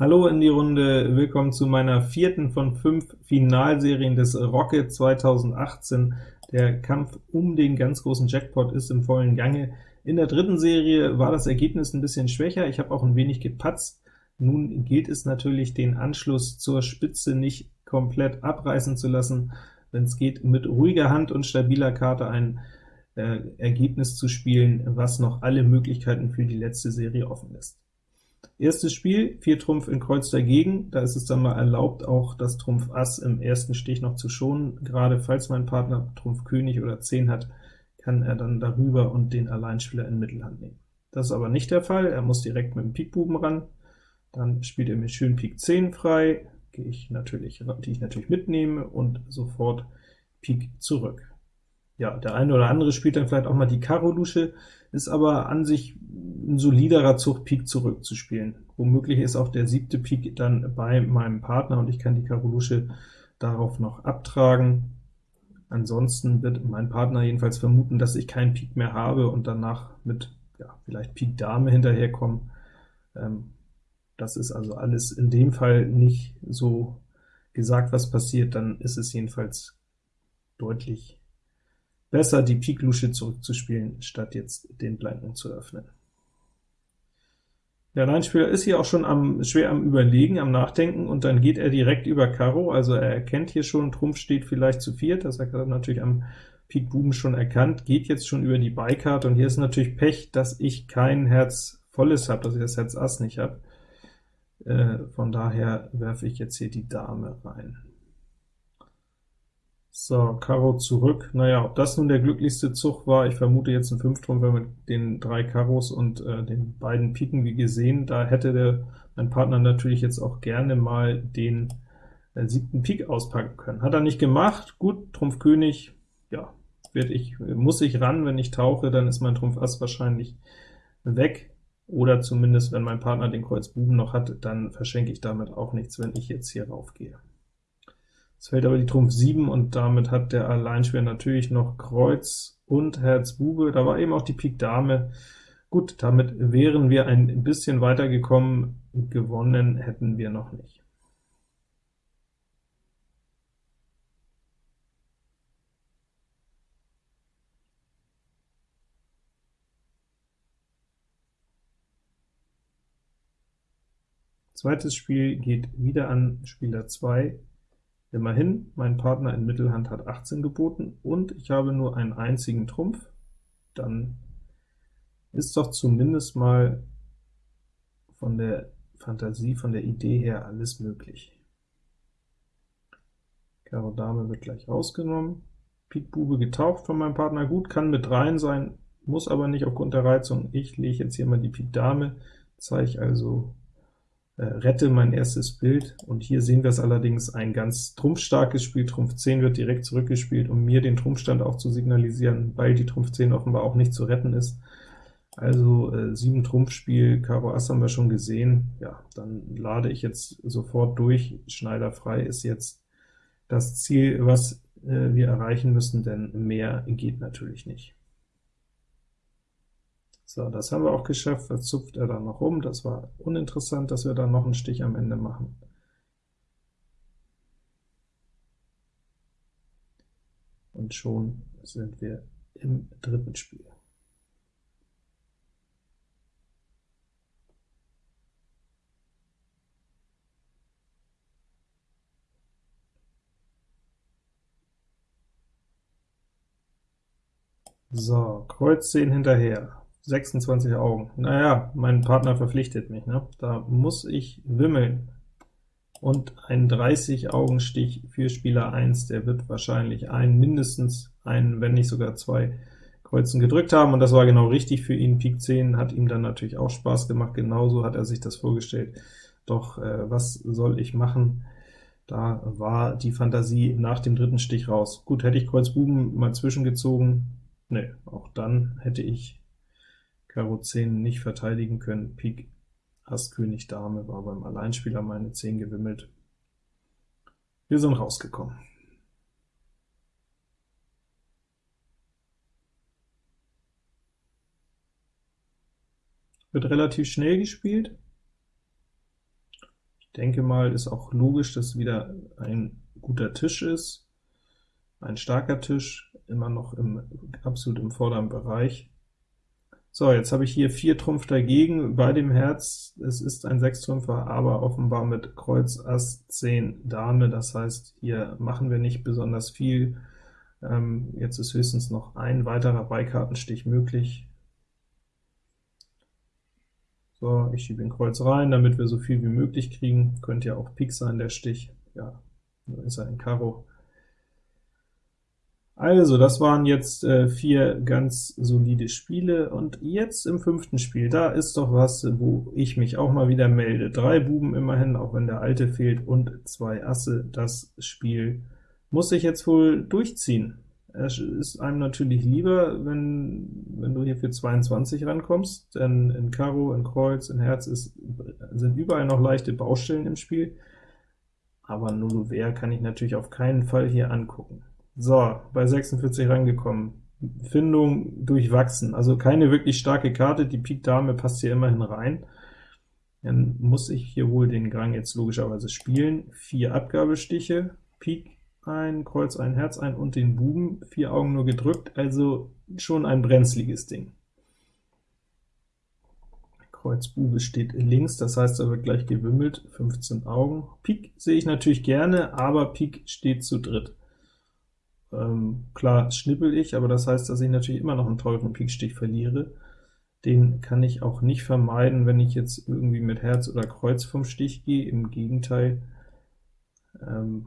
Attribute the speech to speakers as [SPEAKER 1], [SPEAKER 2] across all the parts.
[SPEAKER 1] Hallo in die Runde, willkommen zu meiner vierten von fünf Finalserien des Rocket 2018. Der Kampf um den ganz großen Jackpot ist im vollen Gange. In der dritten Serie war das Ergebnis ein bisschen schwächer, ich habe auch ein wenig gepatzt. Nun gilt es natürlich, den Anschluss zur Spitze nicht komplett abreißen zu lassen, wenn es geht, mit ruhiger Hand und stabiler Karte ein äh, Ergebnis zu spielen, was noch alle Möglichkeiten für die letzte Serie offen lässt. Erstes Spiel, 4 Trumpf in Kreuz dagegen, da ist es dann mal erlaubt, auch das Trumpf Ass im ersten Stich noch zu schonen, gerade falls mein Partner Trumpf König oder 10 hat, kann er dann darüber und den Alleinspieler in Mittelhand nehmen. Das ist aber nicht der Fall, er muss direkt mit dem Pikbuben ran, dann spielt er mir schön Pik 10 frei, gehe ich natürlich, die ich natürlich mitnehme, und sofort Pik zurück. Ja, der eine oder andere spielt dann vielleicht auch mal die Karo-Lusche, ist aber an sich ein soliderer Zug, Pik zurückzuspielen. Womöglich ist auch der siebte Pik dann bei meinem Partner, und ich kann die Karo Lusche darauf noch abtragen. Ansonsten wird mein Partner jedenfalls vermuten, dass ich keinen Pik mehr habe und danach mit ja, vielleicht Pik Dame hinterherkommen. Ähm, das ist also alles in dem Fall nicht so gesagt, was passiert, dann ist es jedenfalls deutlich besser, die Pik Lusche zurückzuspielen, statt jetzt den Blanken zu öffnen. Der Alleinspieler ist hier auch schon am, schwer am Überlegen, am Nachdenken, und dann geht er direkt über Karo, also er erkennt hier schon, Trumpf steht vielleicht zu viert, das hat er natürlich am Pik Buben schon erkannt, geht jetzt schon über die Beikarte, und hier ist natürlich Pech, dass ich kein Herz volles habe, dass ich das Herz Ass nicht habe. Äh, von daher werfe ich jetzt hier die Dame rein. So, Karo zurück. Naja, ob das nun der glücklichste Zug war, ich vermute jetzt ein Fünftrumpfer mit den drei Karos und äh, den beiden Piken, wie gesehen. Da hätte der, mein Partner natürlich jetzt auch gerne mal den äh, siebten Pik auspacken können. Hat er nicht gemacht. Gut, Trumpf König, ja, werd ich, muss ich ran, wenn ich tauche, dann ist mein Trumpf Ass wahrscheinlich weg oder zumindest, wenn mein Partner den Kreuz Buben noch hat, dann verschenke ich damit auch nichts, wenn ich jetzt hier raufgehe. Es fällt aber die Trumpf 7, und damit hat der Alleinspieler natürlich noch Kreuz und Herz Bube. Da war eben auch die Pik Dame. Gut, damit wären wir ein bisschen weiter gekommen, gewonnen hätten wir noch nicht. Zweites Spiel geht wieder an Spieler 2. Immerhin, mein Partner in Mittelhand hat 18 geboten, und ich habe nur einen einzigen Trumpf. Dann ist doch zumindest mal von der Fantasie, von der Idee her alles möglich. Karo Dame wird gleich rausgenommen. Pik Bube getaucht von meinem Partner, gut, kann mit rein sein, muss aber nicht aufgrund der Reizung. Ich lege jetzt hier mal die Pik Dame, zeige also rette mein erstes Bild, und hier sehen wir es allerdings ein ganz trumpfstarkes Spiel, Trumpf 10 wird direkt zurückgespielt, um mir den Trumpfstand auch zu signalisieren, weil die Trumpf 10 offenbar auch nicht zu retten ist. Also äh, 7 Trumpfspiel, Karo Ass haben wir schon gesehen, ja, dann lade ich jetzt sofort durch, Schneider frei ist jetzt das Ziel, was äh, wir erreichen müssen, denn mehr geht natürlich nicht. So, das haben wir auch geschafft, da zupft er dann noch rum, das war uninteressant, dass wir da noch einen Stich am Ende machen. Und schon sind wir im dritten Spiel. So, Kreuz 10 hinterher. 26 Augen. Naja, mein Partner verpflichtet mich, ne? Da muss ich wimmeln. Und ein 30-Augen-Stich für Spieler 1, der wird wahrscheinlich einen, mindestens einen, wenn nicht sogar zwei Kreuzen gedrückt haben, und das war genau richtig für ihn. Pik 10 hat ihm dann natürlich auch Spaß gemacht, genauso hat er sich das vorgestellt. Doch äh, was soll ich machen? Da war die Fantasie nach dem dritten Stich raus. Gut, hätte ich Kreuz Buben mal zwischengezogen, ne, auch dann hätte ich Karo 10 nicht verteidigen können, Pik Ass König Dame war beim Alleinspieler meine 10 gewimmelt. Wir sind rausgekommen. Wird relativ schnell gespielt. Ich denke mal, ist auch logisch, dass wieder ein guter Tisch ist, ein starker Tisch, immer noch im, absolut im vorderen Bereich. So, jetzt habe ich hier vier Trumpf dagegen, bei dem Herz, es ist ein Sechstrümpfer, aber offenbar mit Kreuz, Ass, 10, Dame, das heißt, hier machen wir nicht besonders viel. Ähm, jetzt ist höchstens noch ein weiterer Beikartenstich möglich. So, ich schiebe den Kreuz rein, damit wir so viel wie möglich kriegen. Könnte ja auch Pik sein, der Stich. Ja, dann ist er ein Karo. Also, das waren jetzt äh, vier ganz solide Spiele, und jetzt im fünften Spiel, da ist doch was, wo ich mich auch mal wieder melde. Drei Buben immerhin, auch wenn der alte fehlt, und zwei Asse. Das Spiel muss ich jetzt wohl durchziehen. Es ist einem natürlich lieber, wenn, wenn du hier für 22 rankommst, denn in Karo, in Kreuz, in Herz ist, sind überall noch leichte Baustellen im Spiel, aber Nullover kann ich natürlich auf keinen Fall hier angucken. So, bei 46 rangekommen. Findung durchwachsen, also keine wirklich starke Karte, die Pik Dame passt hier immerhin rein. Dann muss ich hier wohl den Gang jetzt logischerweise spielen. Vier Abgabestiche, Pik ein, Kreuz ein, Herz ein und den Buben, vier Augen nur gedrückt, also schon ein brenzliges Ding. Kreuz Bube steht links, das heißt, er wird gleich gewimmelt, 15 Augen. Pik sehe ich natürlich gerne, aber Pik steht zu dritt. Ähm, klar schnippel ich, aber das heißt, dass ich natürlich immer noch einen teuren Pikstich verliere. Den kann ich auch nicht vermeiden, wenn ich jetzt irgendwie mit Herz oder Kreuz vom Stich gehe, im Gegenteil. Ähm,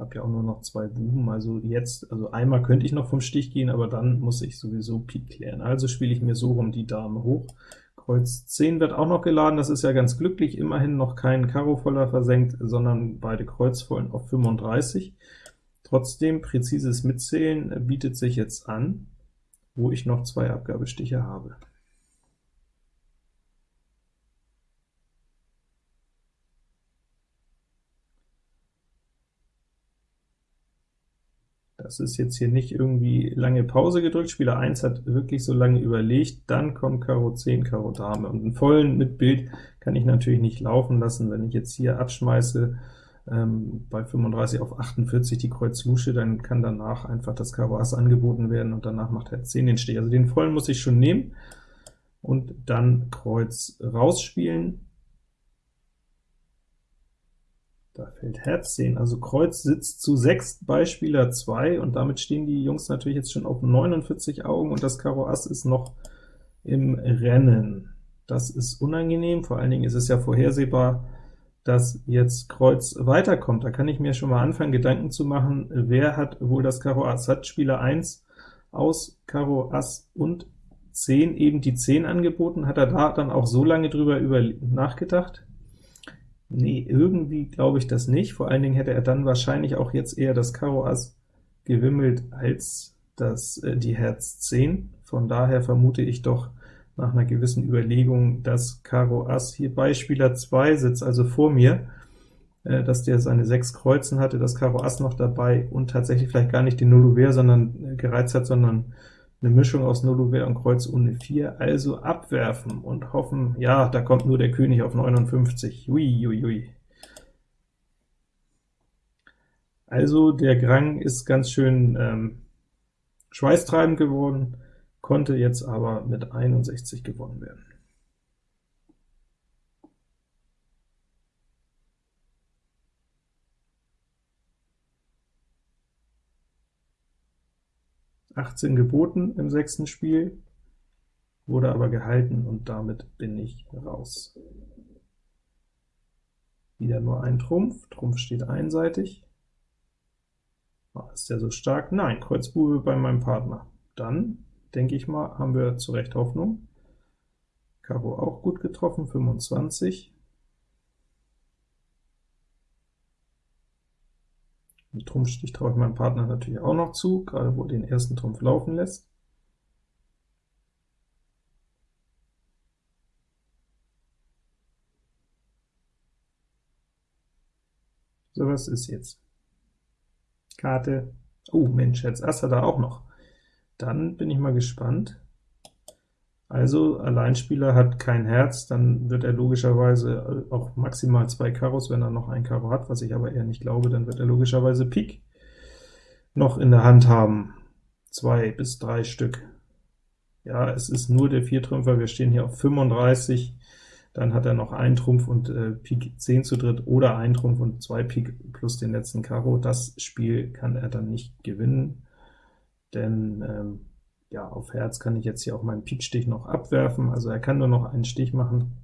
[SPEAKER 1] habe ja auch nur noch zwei Buben, also jetzt, also einmal könnte ich noch vom Stich gehen, aber dann muss ich sowieso Pik klären. Also spiele ich mir so rum die Dame hoch. Kreuz 10 wird auch noch geladen, das ist ja ganz glücklich, immerhin noch kein Karo voller versenkt, sondern beide Kreuzvollen auf 35. Trotzdem, präzises Mitzählen bietet sich jetzt an, wo ich noch zwei Abgabestiche habe. Das ist jetzt hier nicht irgendwie lange Pause gedrückt, Spieler 1 hat wirklich so lange überlegt, dann kommt Karo 10, Karo Dame, und einen vollen mit Bild kann ich natürlich nicht laufen lassen. Wenn ich jetzt hier abschmeiße, ähm, bei 35 auf 48 die Kreuz Lusche, dann kann danach einfach das Karo Ass angeboten werden, und danach macht Herz 10 den Stich. Also den vollen muss ich schon nehmen, und dann Kreuz rausspielen, Da fällt Herz 10, also Kreuz sitzt zu 6 bei Spieler 2, und damit stehen die Jungs natürlich jetzt schon auf 49 Augen, und das Karo Ass ist noch im Rennen. Das ist unangenehm, vor allen Dingen ist es ja vorhersehbar, dass jetzt Kreuz weiterkommt. Da kann ich mir schon mal anfangen, Gedanken zu machen, wer hat wohl das Karo Ass? Hat Spieler 1 aus Karo Ass und 10 eben die 10 angeboten? Hat er da dann auch so lange drüber über nachgedacht? Nee, irgendwie glaube ich das nicht. Vor allen Dingen hätte er dann wahrscheinlich auch jetzt eher das Karo Ass gewimmelt als das, äh, die Herz 10. Von daher vermute ich doch nach einer gewissen Überlegung, dass Karo Ass hier bei Spieler 2 sitzt, also vor mir, äh, dass der seine sechs Kreuzen hatte, das Karo Ass noch dabei und tatsächlich vielleicht gar nicht den Nullouvert sondern äh, gereizt hat, sondern eine Mischung aus Nullouvert und Kreuz ohne 4, also abwerfen und hoffen, ja, da kommt nur der König auf 59. Ui, ui, ui. Also der Grang ist ganz schön ähm, schweißtreibend geworden, konnte jetzt aber mit 61 gewonnen werden. 18 geboten im sechsten Spiel, wurde aber gehalten, und damit bin ich raus. Wieder nur ein Trumpf, Trumpf steht einseitig. Oh, ist der so stark? Nein, Kreuz Bube bei meinem Partner. Dann, denke ich mal, haben wir zu Recht Hoffnung. Karo auch gut getroffen, 25. Den Trumpfstich traue ich meinem Partner natürlich auch noch zu, gerade wo er den ersten Trumpf laufen lässt. So, was ist jetzt? Karte, oh Mensch, jetzt Ass hat er auch noch. Dann bin ich mal gespannt. Also Alleinspieler hat kein Herz, dann wird er logischerweise auch maximal zwei Karos, wenn er noch ein Karo hat, was ich aber eher nicht glaube, dann wird er logischerweise Pik noch in der Hand haben. Zwei bis drei Stück. Ja, es ist nur der Viertrümpfer, wir stehen hier auf 35, dann hat er noch ein Trumpf und äh, Pik 10 zu dritt, oder ein Trumpf und zwei Pik plus den letzten Karo. Das Spiel kann er dann nicht gewinnen, denn ähm, ja, auf Herz kann ich jetzt hier auch meinen Pikstich noch abwerfen, also er kann nur noch einen Stich machen.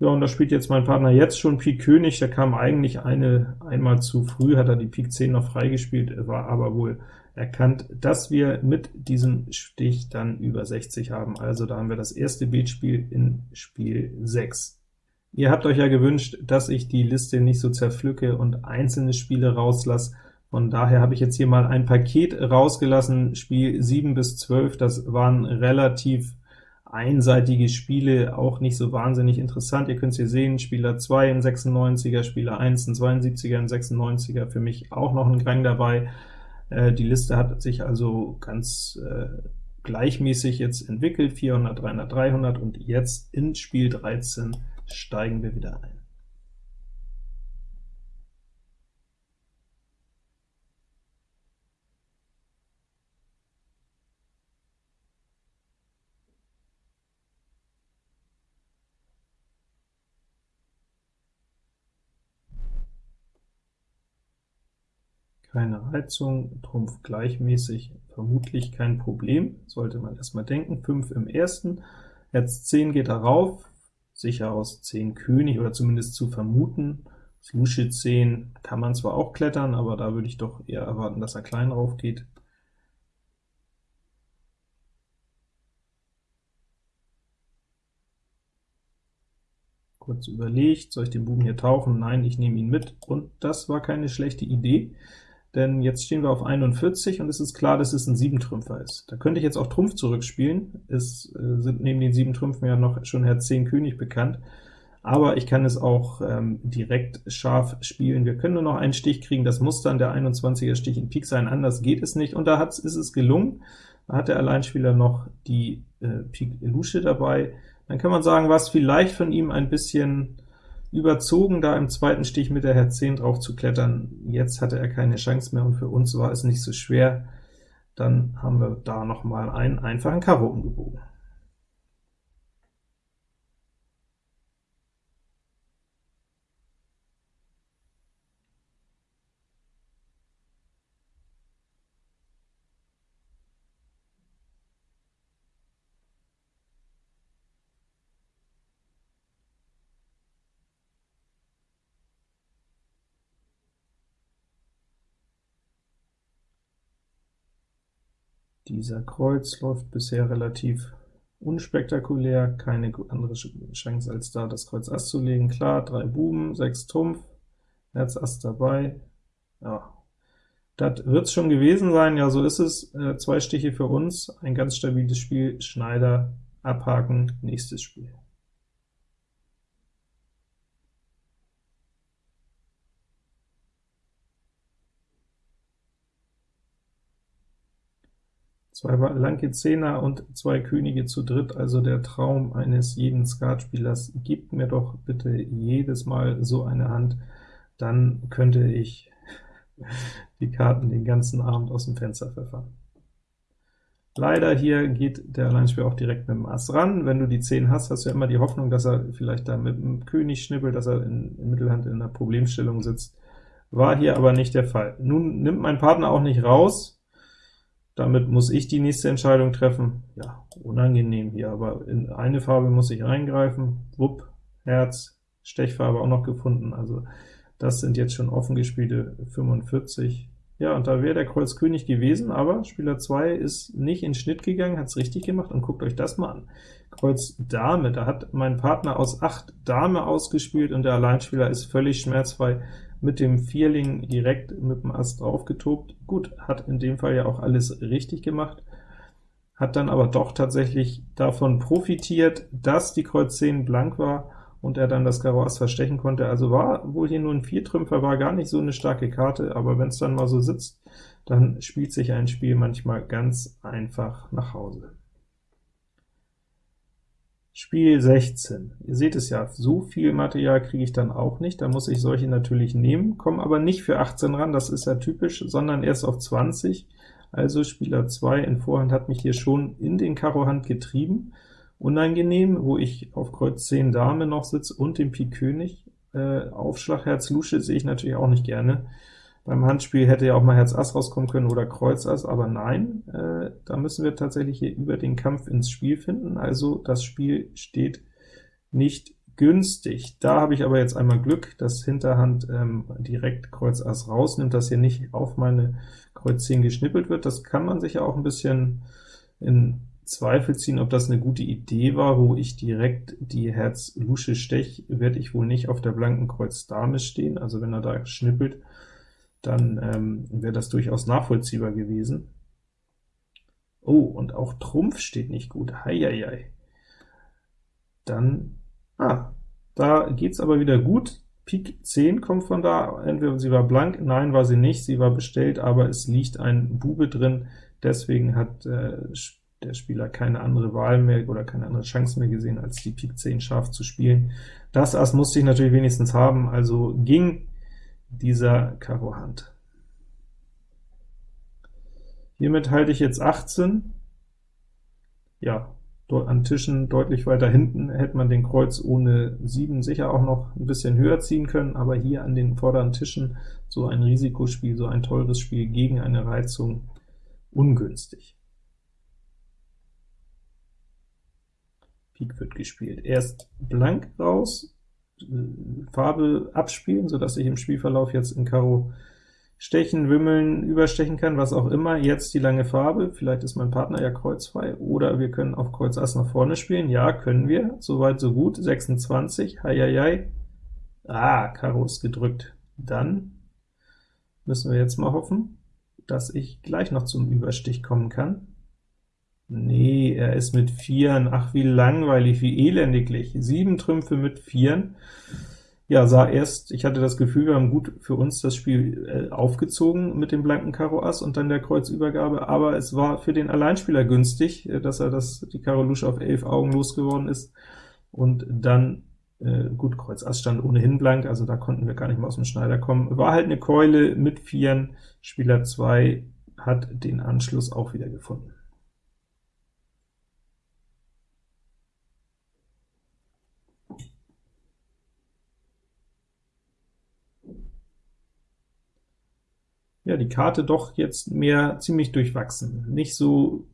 [SPEAKER 1] Ja, und da spielt jetzt mein Partner jetzt schon Pik König, der kam eigentlich eine einmal zu früh, hat er die Pik 10 noch freigespielt, war aber wohl erkannt, dass wir mit diesem Stich dann über 60 haben. Also da haben wir das erste Beatspiel in Spiel 6. Ihr habt euch ja gewünscht, dass ich die Liste nicht so zerpflücke und einzelne Spiele rauslasse, von daher habe ich jetzt hier mal ein Paket rausgelassen, Spiel 7 bis 12, das waren relativ einseitige Spiele, auch nicht so wahnsinnig interessant. Ihr könnt es hier sehen, Spieler 2 ein 96er, Spieler 1 ein 72er, ein 96er, für mich auch noch ein Grang dabei. Äh, die Liste hat sich also ganz äh, gleichmäßig jetzt entwickelt, 400, 300, 300, und jetzt in Spiel 13 steigen wir wieder ein. Keine Reizung, Trumpf gleichmäßig, vermutlich kein Problem, sollte man erstmal denken. 5 im ersten, Herz 10 geht darauf, sicher aus 10 König, oder zumindest zu vermuten. Lusche 10 kann man zwar auch klettern, aber da würde ich doch eher erwarten, dass er klein rauf geht. Kurz überlegt, soll ich den Buben hier tauchen? Nein, ich nehme ihn mit, und das war keine schlechte Idee denn jetzt stehen wir auf 41 und es ist klar, dass es ein 7-Trümpfer ist. Da könnte ich jetzt auch Trumpf zurückspielen, es äh, sind neben den 7 Trümpfen ja noch schon Herz 10 König bekannt, aber ich kann es auch ähm, direkt scharf spielen. Wir können nur noch einen Stich kriegen, das muss dann der 21er Stich in Pik sein, anders geht es nicht, und da ist es gelungen. Da hat der Alleinspieler noch die äh, Pik Lusche dabei. Dann kann man sagen, was vielleicht von ihm ein bisschen überzogen, da im zweiten Stich mit der Herz 10 drauf zu klettern. Jetzt hatte er keine Chance mehr, und für uns war es nicht so schwer. Dann haben wir da noch mal einen einfachen Karo umgebogen. Dieser Kreuz läuft bisher relativ unspektakulär, keine andere Chance als da das Kreuz Ass zu legen. Klar, drei Buben, sechs Trumpf, Herz Ass dabei, ja, das wird's schon gewesen sein, ja, so ist es. Äh, zwei Stiche für uns, ein ganz stabiles Spiel, Schneider, abhaken, nächstes Spiel. Zwei blanke Zehner und zwei Könige zu dritt, also der Traum eines jeden Skatspielers. Gibt mir doch bitte jedes Mal so eine Hand, dann könnte ich die Karten den ganzen Abend aus dem Fenster pfeffern. Leider hier geht der Alleinspieler auch direkt mit dem Ass ran. Wenn du die 10 hast, hast du ja immer die Hoffnung, dass er vielleicht da mit dem König schnippelt, dass er in, in Mittelhand in einer Problemstellung sitzt. War hier aber nicht der Fall. Nun nimmt mein Partner auch nicht raus, damit muss ich die nächste Entscheidung treffen. Ja, unangenehm hier, aber in eine Farbe muss ich eingreifen. Wupp, Herz, Stechfarbe auch noch gefunden, also das sind jetzt schon offen gespielte 45. Ja, und da wäre der Kreuz König gewesen, aber Spieler 2 ist nicht in Schnitt gegangen, hat es richtig gemacht, und guckt euch das mal an. Kreuz Dame, da hat mein Partner aus 8 Dame ausgespielt, und der Alleinspieler ist völlig schmerzfrei mit dem Vierling direkt mit dem Ass drauf getobt. Gut, hat in dem Fall ja auch alles richtig gemacht, hat dann aber doch tatsächlich davon profitiert, dass die Kreuz 10 blank war und er dann das Karo Ass verstechen konnte. Also war wohl hier nur ein Viertrümpfer, war gar nicht so eine starke Karte, aber wenn es dann mal so sitzt, dann spielt sich ein Spiel manchmal ganz einfach nach Hause. Spiel 16. Ihr seht es ja, so viel Material kriege ich dann auch nicht, da muss ich solche natürlich nehmen, komme aber nicht für 18 ran, das ist ja typisch, sondern erst auf 20. Also Spieler 2 in Vorhand hat mich hier schon in den Karo Hand getrieben. Unangenehm, wo ich auf Kreuz 10 Dame noch sitze und dem Pik König. Äh, Aufschlag Herz Lusche sehe ich natürlich auch nicht gerne. Beim Handspiel hätte ja auch mal Herz Ass rauskommen können oder Kreuz Ass, aber nein, äh, da müssen wir tatsächlich hier über den Kampf ins Spiel finden, also das Spiel steht nicht günstig. Da habe ich aber jetzt einmal Glück, dass Hinterhand ähm, direkt Kreuz Ass rausnimmt, dass hier nicht auf meine Kreuz 10 geschnippelt wird. Das kann man sich ja auch ein bisschen in Zweifel ziehen, ob das eine gute Idee war, wo ich direkt die Herz Lusche stech, werde ich wohl nicht auf der blanken Kreuz Dame stehen, also wenn er da schnippelt, dann ähm, wäre das durchaus nachvollziehbar gewesen. Oh, und auch Trumpf steht nicht gut, heieiei. Dann, ah, da geht's aber wieder gut. Pik 10 kommt von da, entweder sie war blank, nein, war sie nicht, sie war bestellt, aber es liegt ein Bube drin, deswegen hat äh, der Spieler keine andere Wahl mehr oder keine andere Chance mehr gesehen, als die Pik 10 scharf zu spielen. Das Ass musste ich natürlich wenigstens haben, also ging dieser Karo Hand. Hiermit halte ich jetzt 18. Ja, an Tischen deutlich weiter hinten hätte man den Kreuz ohne 7 sicher auch noch ein bisschen höher ziehen können, aber hier an den vorderen Tischen so ein Risikospiel, so ein teures Spiel gegen eine Reizung ungünstig. Pik wird gespielt. Erst blank raus, Farbe abspielen, so dass ich im Spielverlauf jetzt in Karo stechen, wimmeln, überstechen kann, was auch immer. Jetzt die lange Farbe, vielleicht ist mein Partner ja kreuzfrei, oder wir können auf Kreuz Ass nach vorne spielen. Ja, können wir, soweit so gut. 26, heieiei. Ah, Karo ist gedrückt. Dann müssen wir jetzt mal hoffen, dass ich gleich noch zum Überstich kommen kann. Nee, er ist mit Vieren. Ach, wie langweilig, wie elendiglich. Sieben Trümpfe mit Vieren. Ja, sah erst, ich hatte das Gefühl, wir haben gut für uns das Spiel äh, aufgezogen mit dem blanken Karo Ass und dann der Kreuzübergabe, aber es war für den Alleinspieler günstig, äh, dass er das, die Karo Lusche auf elf Augen losgeworden ist, und dann, äh, gut, Kreuz Ass stand ohnehin blank, also da konnten wir gar nicht mehr aus dem Schneider kommen. War halt eine Keule mit Vieren, Spieler 2 hat den Anschluss auch wieder gefunden. Ja, die Karte doch jetzt mehr ziemlich durchwachsen. Nicht so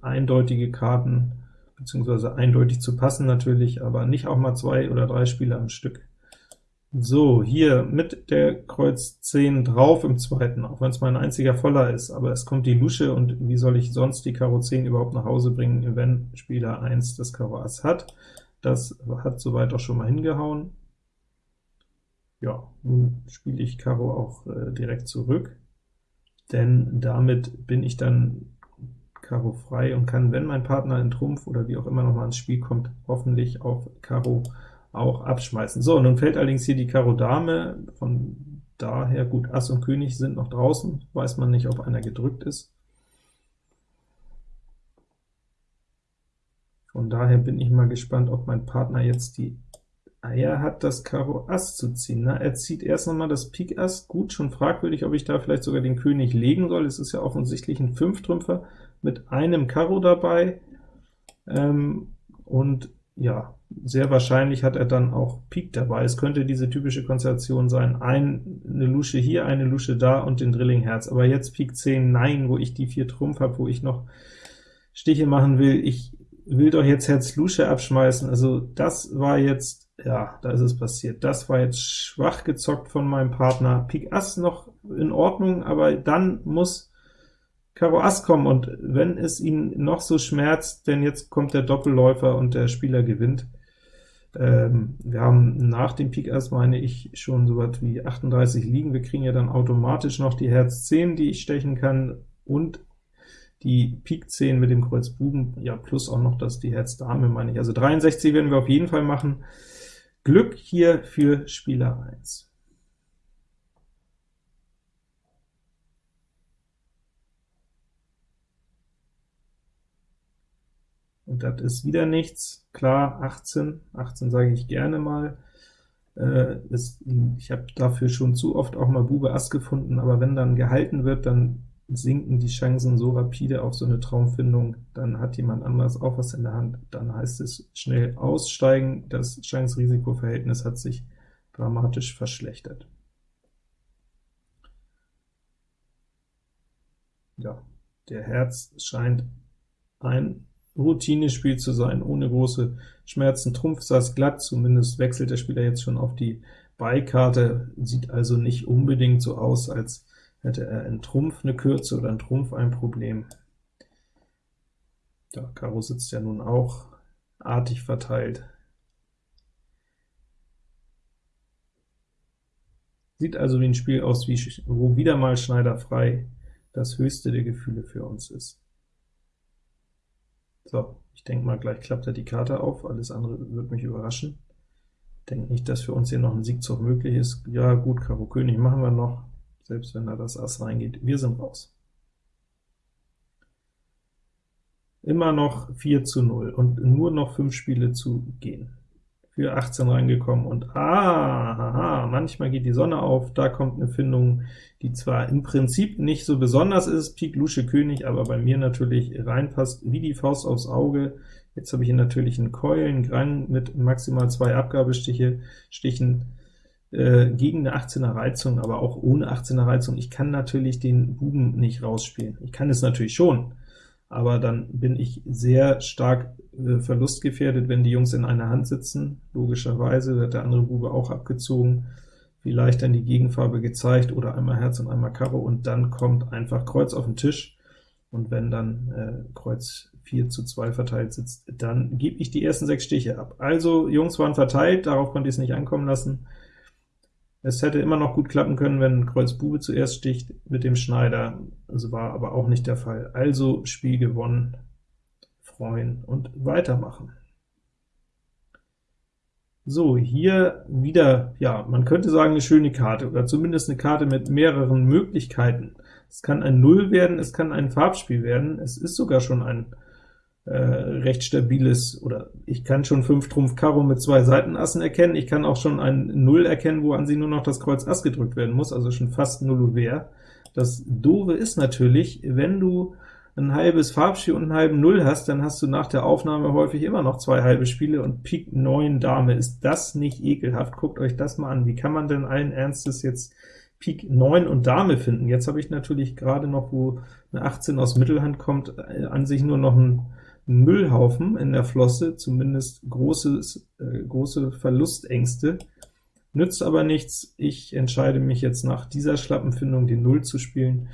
[SPEAKER 1] eindeutige Karten, beziehungsweise eindeutig zu passen natürlich, aber nicht auch mal zwei oder drei Spiele am Stück. So, hier mit der Kreuz 10 drauf im zweiten, auch wenn es mein einziger Voller ist, aber es kommt die Lusche, und wie soll ich sonst die Karo 10 überhaupt nach Hause bringen, wenn Spieler 1 das Karo Ass hat? Das hat soweit auch schon mal hingehauen ja, nun spiele ich Karo auch äh, direkt zurück, denn damit bin ich dann Karo frei und kann, wenn mein Partner in Trumpf oder wie auch immer noch mal ins Spiel kommt, hoffentlich auf Karo auch abschmeißen. So, nun fällt allerdings hier die Karo Dame, von daher, gut, Ass und König sind noch draußen, weiß man nicht, ob einer gedrückt ist. Von daher bin ich mal gespannt, ob mein Partner jetzt die Eier hat, das Karo Ass zu ziehen. Na, er zieht erst noch mal das Pik Ass. Gut, schon fragwürdig, ob ich da vielleicht sogar den König legen soll. Es ist ja offensichtlich ein Fünftrümpfer mit einem Karo dabei. Ähm, und ja, sehr wahrscheinlich hat er dann auch Pik dabei. Es könnte diese typische Konstellation sein, ein, eine Lusche hier, eine Lusche da und den Drilling Herz. Aber jetzt Pik 10, nein, wo ich die vier Trumpf habe, wo ich noch Stiche machen will. Ich will doch jetzt Herz Lusche abschmeißen. Also das war jetzt ja, da ist es passiert. Das war jetzt schwach gezockt von meinem Partner. Pik Ass noch in Ordnung, aber dann muss Karo Ass kommen, und wenn es ihn noch so schmerzt, denn jetzt kommt der Doppelläufer und der Spieler gewinnt. Ähm, wir haben nach dem Pik Ass, meine ich, schon so was wie 38 liegen. Wir kriegen ja dann automatisch noch die Herz 10, die ich stechen kann, und die Pik 10 mit dem Kreuz Buben, ja, plus auch noch das die Herz Dame, meine ich. Also 63 werden wir auf jeden Fall machen. Glück hier für Spieler 1. und das ist wieder nichts. Klar, 18, 18 sage ich gerne mal. Äh, ist, ich habe dafür schon zu oft auch mal Bube Ass gefunden, aber wenn dann gehalten wird, dann sinken die Chancen so rapide auf so eine Traumfindung, dann hat jemand anderes auch was in der Hand, dann heißt es schnell aussteigen, das Chance-Risiko-Verhältnis hat sich dramatisch verschlechtert. Ja, der Herz scheint ein Routinespiel zu sein, ohne große Schmerzen. Trumpf saß glatt, zumindest wechselt der Spieler jetzt schon auf die Beikarte, sieht also nicht unbedingt so aus, als hätte er in Trumpf eine Kürze oder in Trumpf ein Problem. Da Karo sitzt ja nun auch artig verteilt. Sieht also wie ein Spiel aus, wie, wo wieder mal Schneider frei das höchste der Gefühle für uns ist. So, ich denke mal, gleich klappt er die Karte auf, alles andere wird mich überraschen. Denke nicht, dass für uns hier noch ein Siegzug möglich ist. Ja gut, Karo König machen wir noch, selbst wenn da das Ass reingeht. Wir sind raus. Immer noch 4 zu 0 und nur noch 5 Spiele zu gehen für 18 reingekommen, und ah, haha, manchmal geht die Sonne auf, da kommt eine Findung, die zwar im Prinzip nicht so besonders ist, Pik Lusche König, aber bei mir natürlich reinpasst wie die Faust aufs Auge. Jetzt habe ich hier natürlich einen Keulen, Grang mit maximal zwei Abgabestiche, Stichen, äh, gegen eine 18er Reizung, aber auch ohne 18er Reizung. Ich kann natürlich den Buben nicht rausspielen. Ich kann es natürlich schon, aber dann bin ich sehr stark äh, verlustgefährdet, wenn die Jungs in einer Hand sitzen. Logischerweise wird der andere Bube auch abgezogen, vielleicht dann die Gegenfarbe gezeigt, oder einmal Herz und einmal Karo, und dann kommt einfach Kreuz auf den Tisch, und wenn dann äh, Kreuz 4 zu 2 verteilt sitzt, dann gebe ich die ersten sechs Stiche ab. Also Jungs waren verteilt, darauf konnte ich es nicht ankommen lassen. Es hätte immer noch gut klappen können, wenn Kreuz Bube zuerst sticht mit dem Schneider, das war aber auch nicht der Fall. Also Spiel gewonnen, freuen und weitermachen. So, hier wieder, ja, man könnte sagen, eine schöne Karte, oder zumindest eine Karte mit mehreren Möglichkeiten. Es kann ein Null werden, es kann ein Farbspiel werden, es ist sogar schon ein äh, recht stabiles, oder ich kann schon 5 Trumpf Karo mit zwei Seitenassen erkennen, ich kann auch schon ein Null erkennen, wo an sie nur noch das Kreuz Ass gedrückt werden muss, also schon fast Null Ouvert. Das Doofe ist natürlich, wenn du ein halbes Farbspiel und einen halben Null hast, dann hast du nach der Aufnahme häufig immer noch zwei halbe Spiele, und Pik 9 Dame, ist das nicht ekelhaft? Guckt euch das mal an. Wie kann man denn allen Ernstes jetzt Pik 9 und Dame finden? Jetzt habe ich natürlich gerade noch, wo eine 18 aus Mittelhand kommt, äh, an sich nur noch ein Müllhaufen in der Flosse, zumindest großes, äh, große Verlustängste. Nützt aber nichts, ich entscheide mich jetzt nach dieser Schlappenfindung, die 0 zu spielen.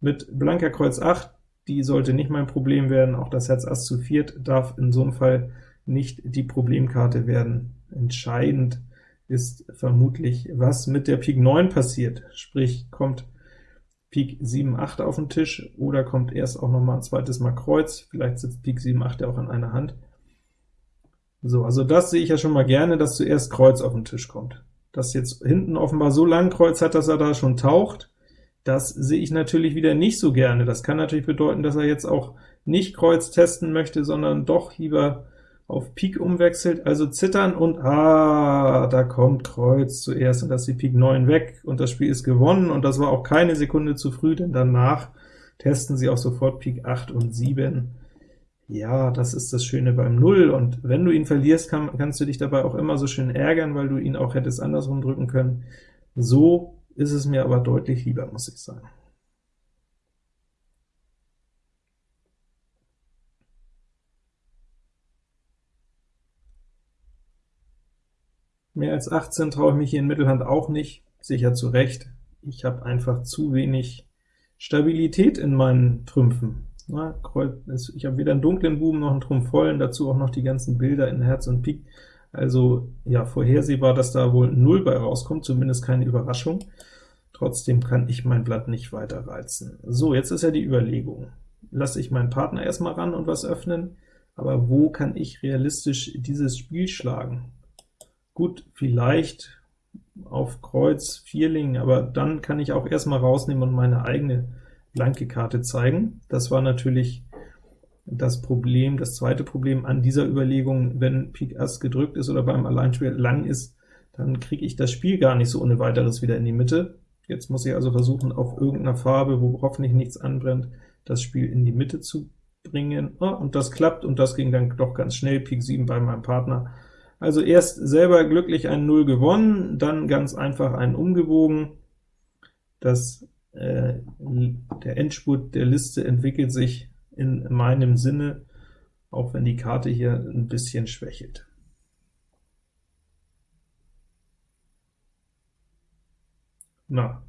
[SPEAKER 1] Mit blanker Kreuz 8, die sollte nicht mein Problem werden, auch das Herz Ass zu viert darf in so einem Fall nicht die Problemkarte werden. Entscheidend ist vermutlich, was mit der Pik 9 passiert, sprich, kommt Pik 7, 8 auf den Tisch, oder kommt erst auch noch mal ein zweites Mal Kreuz, vielleicht sitzt Pik 7, 8 ja auch an einer Hand. So, also das sehe ich ja schon mal gerne, dass zuerst Kreuz auf den Tisch kommt. Dass jetzt hinten offenbar so lang Kreuz hat, dass er da schon taucht, das sehe ich natürlich wieder nicht so gerne. Das kann natürlich bedeuten, dass er jetzt auch nicht Kreuz testen möchte, sondern doch lieber auf Pik umwechselt, also zittern und ah, da kommt Kreuz zuerst, und das ist die Pik 9 weg, und das Spiel ist gewonnen, und das war auch keine Sekunde zu früh, denn danach testen sie auch sofort Pik 8 und 7. Ja, das ist das Schöne beim Null, und wenn du ihn verlierst, kann, kannst du dich dabei auch immer so schön ärgern, weil du ihn auch hättest andersrum drücken können. So ist es mir aber deutlich lieber, muss ich sagen. Mehr als 18 traue ich mich hier in Mittelhand auch nicht, sicher zu Recht. Ich habe einfach zu wenig Stabilität in meinen Trümpfen. Na, ich habe weder einen dunklen Buben noch einen Trumpf vollen, dazu auch noch die ganzen Bilder in Herz und Pik. Also ja, vorhersehbar, dass da wohl 0 bei rauskommt, zumindest keine Überraschung. Trotzdem kann ich mein Blatt nicht weiter reizen. So, jetzt ist ja die Überlegung. Lasse ich meinen Partner erstmal ran und was öffnen, aber wo kann ich realistisch dieses Spiel schlagen? Gut, vielleicht auf Kreuz Vierling, aber dann kann ich auch erstmal rausnehmen und meine eigene blanke Karte zeigen. Das war natürlich das Problem, das zweite Problem an dieser Überlegung, wenn Pik Ass gedrückt ist oder beim Alleinspiel lang ist, dann kriege ich das Spiel gar nicht so ohne weiteres wieder in die Mitte. Jetzt muss ich also versuchen, auf irgendeiner Farbe, wo hoffentlich nichts anbrennt, das Spiel in die Mitte zu bringen. Oh, und das klappt, und das ging dann doch ganz schnell, Pik 7 bei meinem Partner. Also erst selber glücklich ein 0 gewonnen, dann ganz einfach einen umgebogen. Das, äh, der Endspurt der Liste entwickelt sich in meinem Sinne, auch wenn die Karte hier ein bisschen schwächelt. Na,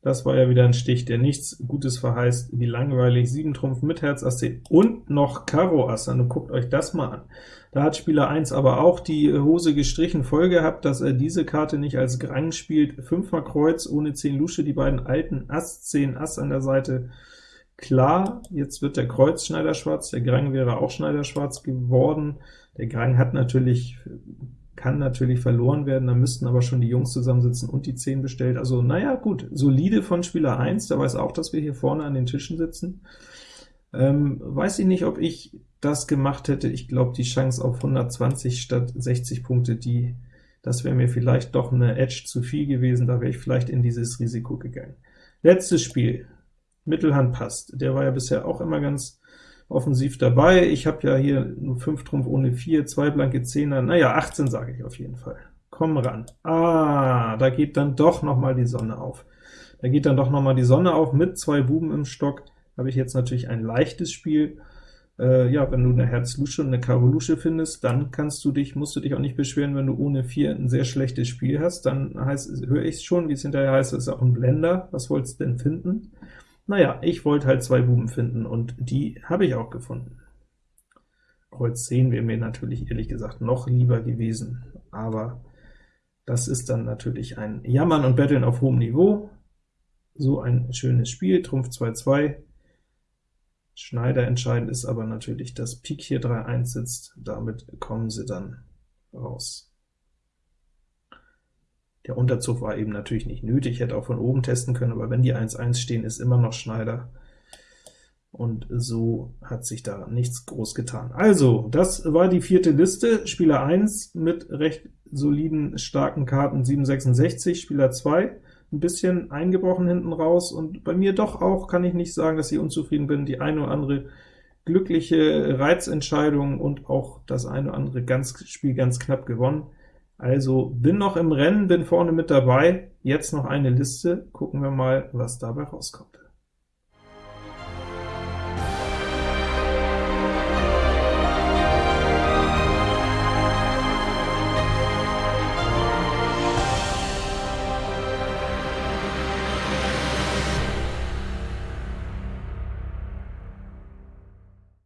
[SPEAKER 1] das war ja wieder ein Stich, der nichts Gutes verheißt, wie langweilig, 7 Trumpf mit Herz Ass 10 und noch Karo Ass, dann guckt euch das mal an. Da hat Spieler 1 aber auch die Hose gestrichen. Voll gehabt, dass er diese Karte nicht als Grang spielt, 5 mal Kreuz ohne 10 Lusche, die beiden alten Ass 10 Ass an der Seite, klar, jetzt wird der Kreuz Schneiderschwarz, der Grang wäre auch Schneiderschwarz geworden, der Grang hat natürlich kann natürlich verloren werden, da müssten aber schon die Jungs zusammensitzen und die 10 bestellt. Also naja, gut, solide von Spieler 1, der weiß auch, dass wir hier vorne an den Tischen sitzen. Ähm, weiß ich nicht, ob ich das gemacht hätte. Ich glaube, die Chance auf 120 statt 60 Punkte, die, das wäre mir vielleicht doch eine Edge zu viel gewesen, da wäre ich vielleicht in dieses Risiko gegangen. Letztes Spiel, Mittelhand passt. Der war ja bisher auch immer ganz offensiv dabei. Ich habe ja hier nur 5 Trumpf ohne 4, 2 blanke Zehner, naja, 18 sage ich auf jeden Fall. Komm ran. Ah, da geht dann doch noch mal die Sonne auf. Da geht dann doch noch mal die Sonne auf, mit zwei Buben im Stock habe ich jetzt natürlich ein leichtes Spiel. Äh, ja, wenn du eine Herz-Lusche und eine Karo-Lusche findest, dann kannst du dich, musst du dich auch nicht beschweren, wenn du ohne 4 ein sehr schlechtes Spiel hast, dann höre ich es schon, wie es hinterher heißt, es ist auch ein Blender, was wolltest du denn finden? Naja, ich wollte halt zwei Buben finden, und die habe ich auch gefunden. Kreuz 10 wäre mir natürlich ehrlich gesagt noch lieber gewesen, aber das ist dann natürlich ein Jammern und Betteln auf hohem Niveau. So ein schönes Spiel, Trumpf 2-2. Schneider entscheidend ist aber natürlich, dass Pik hier 3-1 sitzt, damit kommen sie dann raus. Der Unterzug war eben natürlich nicht nötig, ich hätte auch von oben testen können, aber wenn die 1-1 stehen, ist immer noch Schneider. Und so hat sich da nichts groß getan. Also, das war die vierte Liste. Spieler 1 mit recht soliden, starken Karten 766, Spieler 2 ein bisschen eingebrochen hinten raus, und bei mir doch auch, kann ich nicht sagen, dass ich unzufrieden bin, die eine oder andere glückliche Reizentscheidung und auch das eine oder andere ganz, Spiel ganz knapp gewonnen. Also bin noch im Rennen, bin vorne mit dabei, jetzt noch eine Liste, gucken wir mal, was dabei rauskommt.